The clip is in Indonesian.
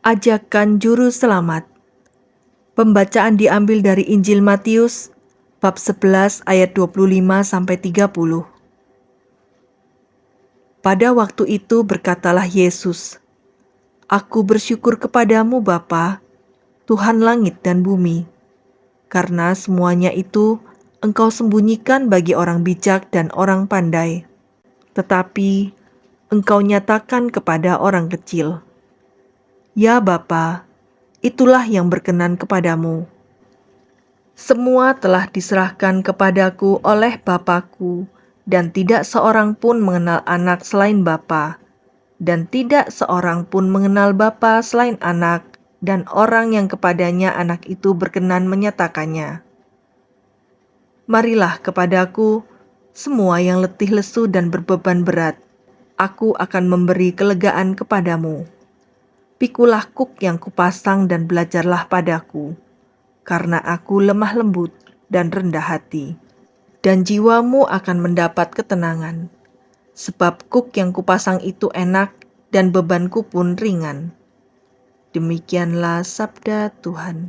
Ajakan Juru Selamat Pembacaan diambil dari Injil Matius bab 11 ayat 25 sampai 30. Pada waktu itu berkatalah Yesus, Aku bersyukur kepadamu Bapa, Tuhan langit dan bumi, karena semuanya itu engkau sembunyikan bagi orang bijak dan orang pandai, tetapi engkau nyatakan kepada orang kecil. Ya Bapa, itulah yang berkenan kepadamu. Semua telah diserahkan kepadaku oleh Bapakku, dan tidak seorang pun mengenal anak selain Bapa, dan tidak seorang pun mengenal Bapa selain anak, dan orang yang kepadanya anak itu berkenan menyatakannya. Marilah kepadaku, semua yang letih lesu dan berbeban berat, aku akan memberi kelegaan kepadamu pikulah kuk yang kupasang dan belajarlah padaku, karena aku lemah lembut dan rendah hati, dan jiwamu akan mendapat ketenangan. Sebab kuk yang kupasang itu enak dan bebanku pun ringan. Demikianlah sabda Tuhan.